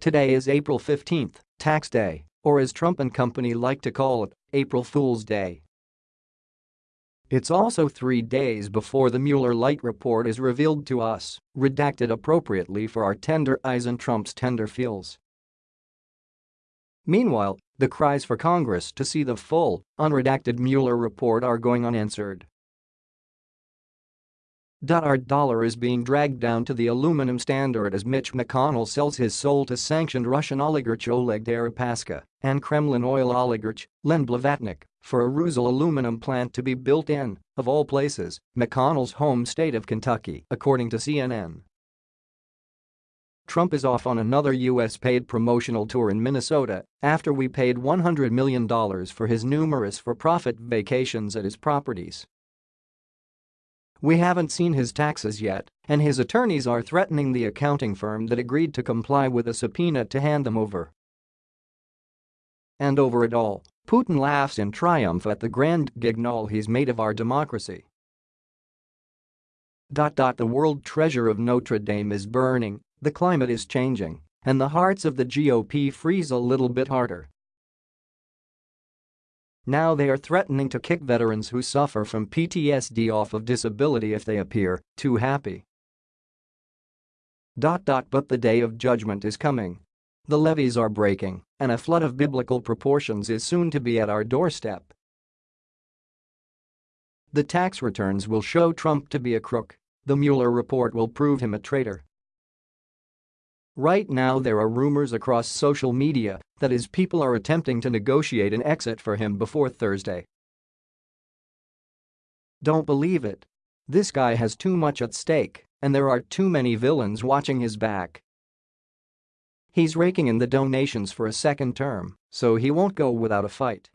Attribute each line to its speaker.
Speaker 1: Today is April 15th, tax day, or as Trump and company like to call it, April Fool's Day. It's also three days before the Mueller Light report is revealed to us, redacted appropriately for our tender eyes and Trump's tender feels. Meanwhile, the cries for Congress to see the full, unredacted Mueller report are going unanswered. Our dollar is being dragged down to the aluminum standard as Mitch McConnell sells his soul to sanctioned Russian oligarch Oleg Deripaska and Kremlin oil oligarch Len Blavatnik for a Rusal aluminum plant to be built in, of all places, McConnell's home state of Kentucky, according to CNN. Trump is off on another U.S. paid promotional tour in Minnesota after we paid $100 million for his numerous for-profit vacations at his properties. We haven't seen his taxes yet, and his attorneys are threatening the accounting firm that agreed to comply with a subpoena to hand them over. And over it all, Putin laughs in triumph at the grand guignol he's made of our democracy. The world treasure of Notre Dame is burning, the climate is changing, and the hearts of the GOP freeze a little bit harder. Now they are threatening to kick veterans who suffer from PTSD off of disability if they appear too happy. But the day of judgment is coming. The levees are breaking, and a flood of biblical proportions is soon to be at our doorstep. The tax returns will show Trump to be a crook. The Mueller report will prove him a traitor. Right now there are rumors across social media that his people are attempting to negotiate an exit for him before Thursday. Don't believe it. This guy has too much at stake, and there are too many villains watching his back. He's raking in the donations for a second term, so he won't go without a fight.